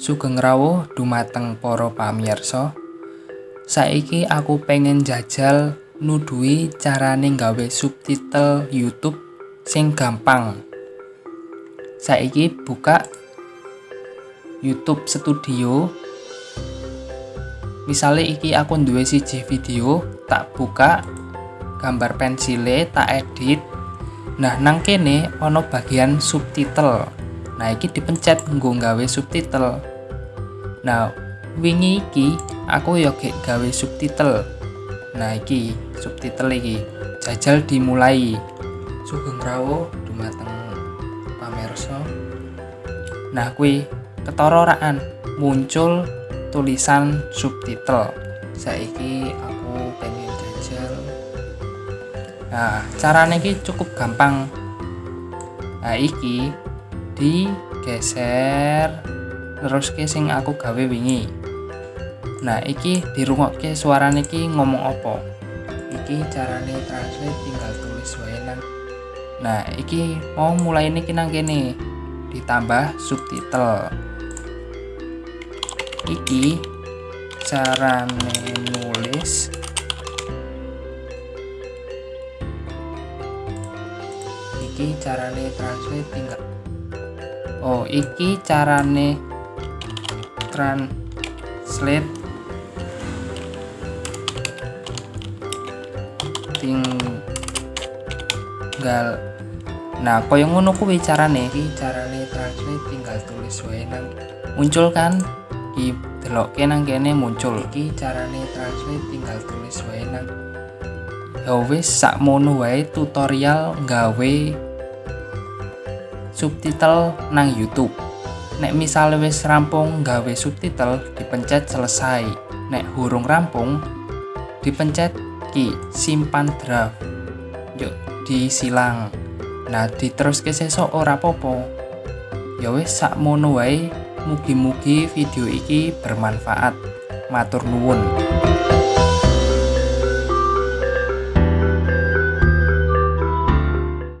Sugeng rawuh dumateng para pamirsa. Saiki aku pengen jajal nuduhi carane gawe subtitle YouTube sing gampang. Saiki buka YouTube Studio. Misale iki aku duwe siji video, tak buka gambar pensile, tak edit. Nah, nang kene ana bagian subtitle. Nah, iki dipencet nggo gawe subtitle. Nah, wingi iki aku yo gek gawe subtitle. Nah, iki subtitle iki. Jajal dimulai. Sugeng rawuh dumateng pamirsa. Nah, kuwi ketara raan muncul tulisan subtitle. Saiki aku pengen jajal Nah, carane iki cukup gampang. Nah, iki digeser terus ke aku gawe wingi. Nah, iki dirungokke suarane iki ngomong apa. Iki carane translate tinggal tulis wae. Nah, iki mau mulai ini nang kene ditambah subtitle. Iki carane nulis iki carane translate tinggal oh iki carane translate. Tinggal. Nah kaya ngono kuwi carane. Iki carane translate tinggal tulis wae nang. Muncul kan? Iki delokke nang kene muncul. Iki carane translate tinggal tulis wae nang. Ya wis sakmono wae tutorial gawe subtitle nang YouTube. Nek misalnya wis rampung gawe subtitle dipencet selesai. Nek hurung rampung dipencet ki simpan draft. Yuk disilang. Nah diteruske sesok ora popo ya wis sakmono wae mugi-mugi video iki bermanfaat. Matur nuwun